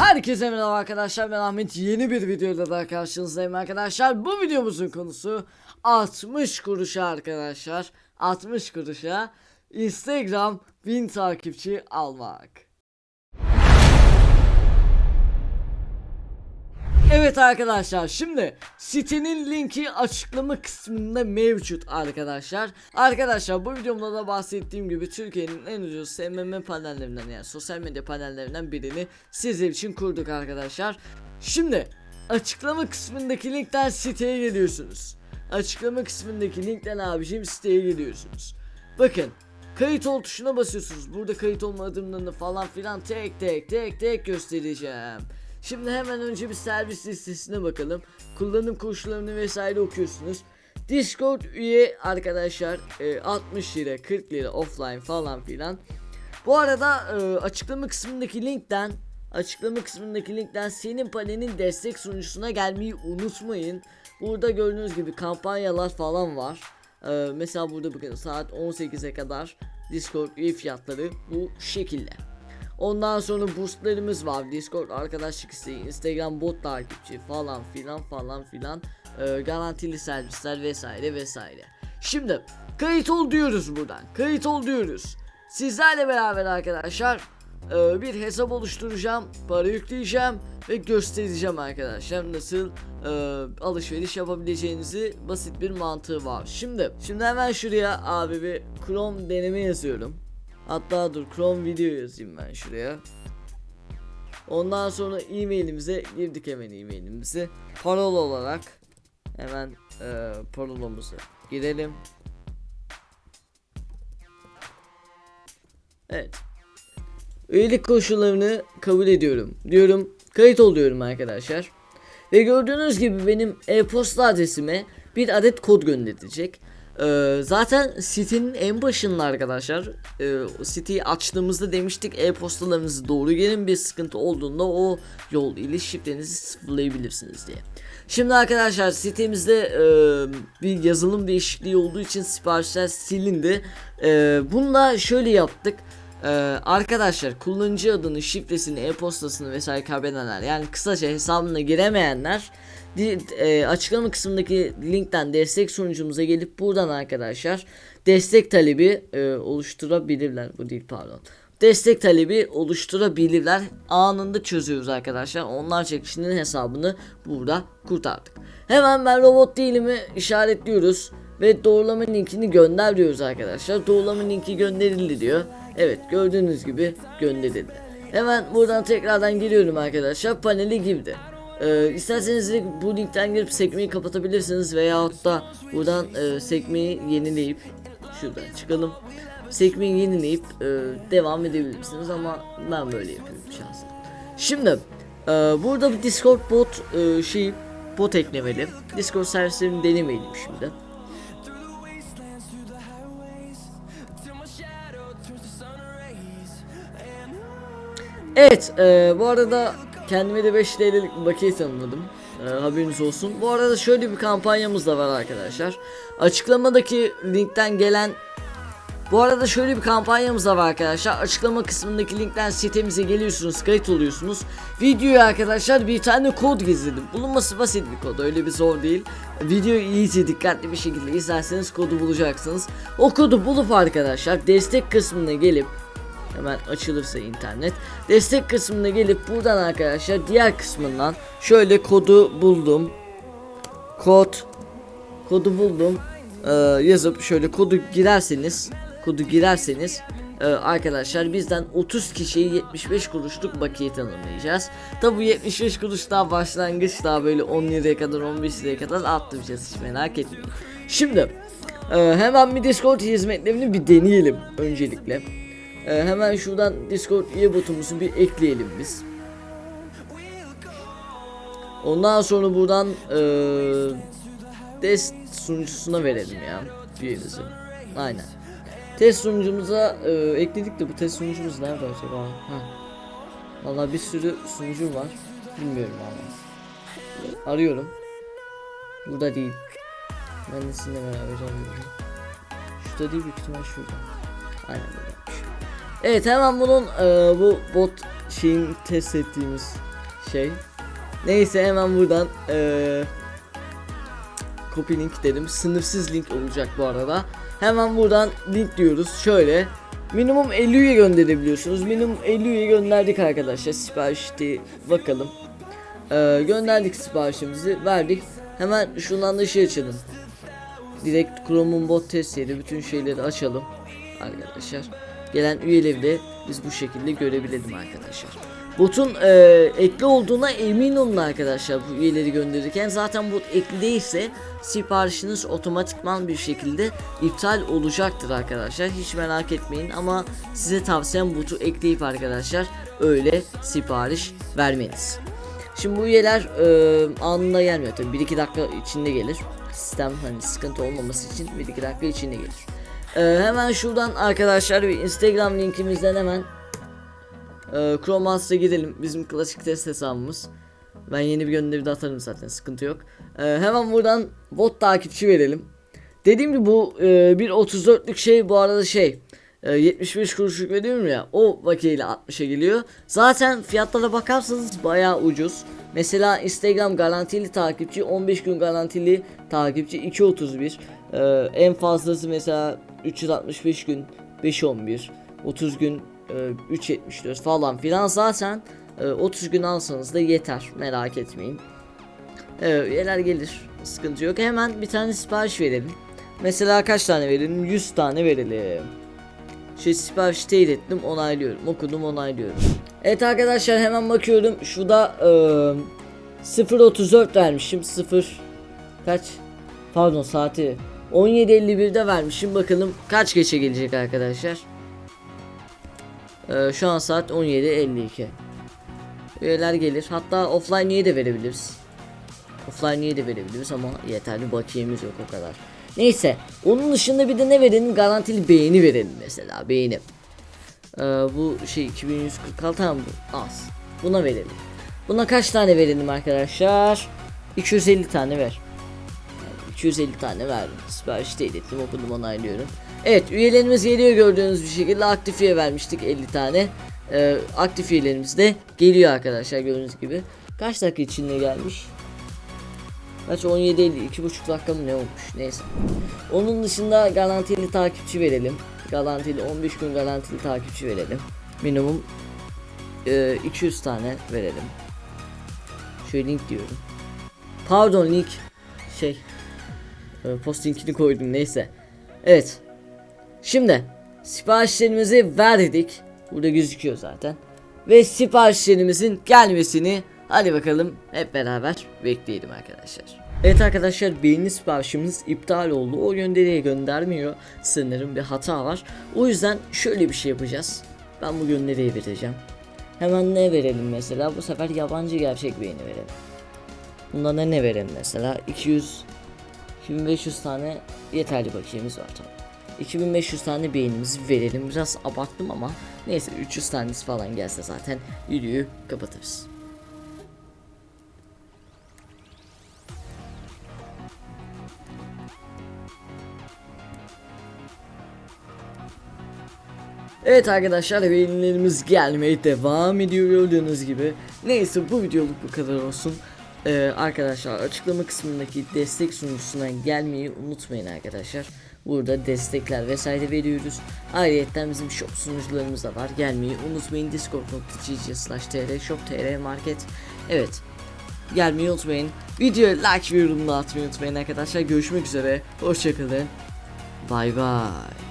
Herkese merhaba arkadaşlar ben Ahmet. Yeni bir videoda daha karşınızdayım arkadaşlar. Bu videomuzun konusu 60 kuruşa arkadaşlar. 60 kuruşa Instagram 1000 takipçi almak Evet arkadaşlar şimdi sitenin linki açıklama kısmında mevcut arkadaşlar. Arkadaşlar bu videomda da bahsettiğim gibi Türkiye'nin en ucuz SMM panellerinden yani sosyal medya panellerinden birini sizler için kurduk arkadaşlar. Şimdi açıklama kısmındaki linkten siteye geliyorsunuz. Açıklama kısmındaki linkten abicim siteye geliyorsunuz. Bakın Kayıt ol tuşuna basıyorsunuz. Burada kayıt olma adımlarını falan filan tek tek tek tek göstereceğim. Şimdi hemen önce bir servis listesine bakalım. Kullanım koşullarını vesaire okuyorsunuz. Discord üye arkadaşlar e, 60 lira 40 lira offline falan filan. Bu arada e, açıklama kısmındaki linkten açıklama kısmındaki linkten senin panelin destek sunucusuna gelmeyi unutmayın. Burada gördüğünüz gibi kampanyalar falan var. E, mesela burada bakın saat 18'e kadar Discord üye fiyatları bu şekilde. Ondan sonra boostlarımız var. Discord arkadaşlık isteği, Instagram bot takipçi falan filan falan filan. Ee, garantili servisler vesaire vesaire. Şimdi kayıt ol diyoruz buradan. Kayıt ol diyoruz. Sizlerle beraber arkadaşlar e, bir hesap oluşturacağım. Para yükleyeceğim ve göstereceğim arkadaşlar nasıl e, alışveriş yapabileceğinizi basit bir mantığı var. Şimdi şimdi hemen şuraya abi bir Chrome deneme yazıyorum. Hatta dur Chrome video yazayım ben şuraya. Ondan sonra e-mailimize girdik hemen e-mailimizi. Parola olarak hemen e, parolamızı girelim. Evet. Üyelik koşullarını kabul ediyorum. Diyorum kayıt oluyorum arkadaşlar. Ve gördüğünüz gibi benim e-posta adresime bir adet kod gönderecek. Ee, zaten sitenin en başında arkadaşlar e, siteyi açtığımızda demiştik e-postalarınızı doğru gelin bir sıkıntı olduğunda o yol ile şifrenizi sıfırlayabilirsiniz diye. Şimdi arkadaşlar sitemizde e, bir yazılım değişikliği olduğu için siparişler silindi. E, bunu da şöyle yaptık. Ee, arkadaşlar kullanıcı adını, şifresini, e-postasını vesaire kaybedenler yani kısaca hesabına giremeyenler e, açıklama kısmındaki linkten destek sunucumuza gelip buradan arkadaşlar destek talebi e, oluşturabilirler. Bu değil pardon. Destek talebi oluşturabilirler. Anında çözüyoruz arkadaşlar. Onlarca kişinin hesabını burada kurtardık. Hemen ben robot değilimi işaretliyoruz ve doğrulama linkini gönder diyoruz arkadaşlar. Doğrulama linki gönderildi diyor. Evet gördüğünüz gibi gönderildi. Hemen buradan tekrardan geliyorum arkadaşlar. Paneli girdi. Ee, isterseniz bu linkten girip sekmeyi kapatabilirsiniz veyahut da buradan e, sekmeyi yenileyip şuradan çıkalım. Sekmeyi yenileyip e, devam edebilirsiniz ama ben böyle yapıyorum şahsen. Şimdi e, burada bir Discord bot e, şey bot eklemeli. Discord servislerini denemeyelim şimdi. Evet e, bu arada kendime de 5 TL'lik bir bakiye tanımladım. E, haberiniz olsun. Bu arada şöyle bir kampanyamız da var arkadaşlar. Açıklamadaki linkten gelen bu arada şöyle bir kampanyamız da var arkadaşlar. Açıklama kısmındaki linkten sitemize geliyorsunuz, kayıt oluyorsunuz. Videoya arkadaşlar bir tane kod gizledim. Bulunması basit bir kod, öyle bir zor değil. Videoyu iyice dikkatli bir şekilde izlerseniz kodu bulacaksınız. O kodu bulup arkadaşlar destek kısmına gelip Hemen açılırsa internet. Destek kısmına gelip buradan arkadaşlar diğer kısmından şöyle kodu buldum. Kod kodu buldum. Ee, yazıp şöyle kodu girerseniz kodu girerseniz e, arkadaşlar bizden 30 kişiye 75 kuruşluk bakiye tanımlayacağız. Tabi bu 75 kuruş daha başlangıç daha böyle 10 liraya kadar 15 liraya kadar arttıracağız hiç merak etmeyin. Şimdi e, hemen bir Discord hizmetlerini bir deneyelim öncelikle. Ee, hemen şuradan Discord üye botumuzu bir ekleyelim biz. Ondan sonra buradan test sunucusuna verelim ya üyemizi. Aynen. Test sunucumuza ee, ekledik de bu test sunucumuz nerede acaba? Ha. Vallahi bir sürü sunucu var. Bilmiyorum ama. Arıyorum. Burada değil. Ben de sizinle beraber arıyorum. Şurada değil büyük ihtimal şurada. Aynen buradaymış. Evet hemen bunun e, bu bot şeyin test ettiğimiz şey. Neyse hemen buradan eee copy link dedim. Sınırsız link olacak bu arada. Hemen buradan link diyoruz. Şöyle minimum 50 üye gönderebiliyorsunuz. Minimum 50 üye gönderdik arkadaşlar. Siparişte bakalım. Eee, gönderdik siparişimizi, verdik. Hemen şundan da şey açalım. Direkt Chrome'un bot test yeri bütün şeyleri açalım arkadaşlar. Gelen üyeleri de biz bu şekilde görebilelim arkadaşlar. Botun e, ekli olduğuna emin olun arkadaşlar bu üyeleri gönderirken zaten bot ekli değilse siparişiniz otomatikman bir şekilde iptal olacaktır arkadaşlar hiç merak etmeyin ama size tavsiyem botu ekleyip arkadaşlar öyle sipariş vermeniz. Şimdi bu üyeler e, anında gelmiyor tabii 1-2 dakika içinde gelir sistem hani sıkıntı olmaması için 1-2 dakika içinde gelir. E, hemen şuradan arkadaşlar bir Instagram linkimizden hemen ee, Chrome Master'a gidelim. Bizim klasik test hesabımız. Ben yeni bir gönderi de atarım zaten sıkıntı yok. Ee, hemen buradan bot takipçi verelim. Dediğim gibi bu e, bir 34'lük şey bu arada şey e, 75 kuruşluk veriyorum ya o vakiyle 60'a geliyor. Zaten fiyatlara bakarsanız bayağı ucuz. Mesela Instagram garantili takipçi 15 gün garantili takipçi 2.31 ee, en fazlası mesela 365 gün 5.11 30 gün e, 3.74 falan filan zaten e, 30 gün alsanız da yeter merak etmeyin. Evet üyeler gelir sıkıntı yok hemen bir tane sipariş verelim. Mesela kaç tane verelim 100 tane verelim. Şey sipariş teyit ettim onaylıyorum okudum onaylıyorum. Evet arkadaşlar hemen bakıyorum şurada e, 0.34 vermişim 0 kaç pardon saati 17.51'de vermişim. Bakalım kaç geçe gelecek arkadaşlar. Ee, şu an saat 17.52 Üyeler gelir. Hatta offline niye de verebiliriz. Offline niye de verebiliriz ama yeterli bakiyemiz yok o kadar. Neyse onun dışında bir de ne verelim? Garantili beğeni verelim mesela beğeni. Ee, Bu şey 2146 tamam bu az. Buna verelim. Buna kaç tane verelim arkadaşlar? 250 tane ver 250 tane verdim. Sipariş değil ettim okudum onaylıyorum. Evet üyelerimiz geliyor gördüğünüz bir şekilde. Aktif üye vermiştik 50 tane. Ee, aktif üyelerimiz de geliyor arkadaşlar gördüğünüz gibi. Kaç dakika içinde gelmiş? Kaç 17 50 iki buçuk dakika mı ne olmuş? Neyse. Onun dışında garantili takipçi verelim. Garantili 15 gün garantili takipçi verelim. Minimum e, 200 tane verelim. Şöyle link diyorum. Pardon link. Şey e, post linkini koydum neyse evet Şimdi siparişlerimizi verdik. Burada gözüküyor zaten. Ve siparişlerimizin gelmesini hadi bakalım hep beraber bekleyelim arkadaşlar. Evet arkadaşlar beğeni siparişimiz iptal oldu. O gönderiye göndermiyor. Sanırım bir hata var. O yüzden şöyle bir şey yapacağız. Ben bu gönderiyi vereceğim. Hemen ne verelim mesela? Bu sefer yabancı gerçek beğeni verelim. Bundan da ne verelim mesela? 200 2500 tane yeterli bakiyemiz var tamam. 2500 tane beğenimizi verelim. Biraz abarttım ama neyse 300 tanesi falan gelse zaten videoyu kapatırız. Evet arkadaşlar beğenilerimiz gelmeye devam ediyor gördüğünüz gibi. Neyse bu videoluk bu kadar olsun. Ee, arkadaşlar açıklama kısmındaki destek sunucusuna gelmeyi unutmayın arkadaşlar. Burada destekler vesaire veriyoruz. Ayrıca bizim shop sunucularımız da var. Gelmeyi unutmayın. discord.gg slash market. Evet. Gelmeyi unutmayın. Videoya like ve yorum da atmayı unutmayın arkadaşlar. Görüşmek üzere. Hoşçakalın. Bay bay.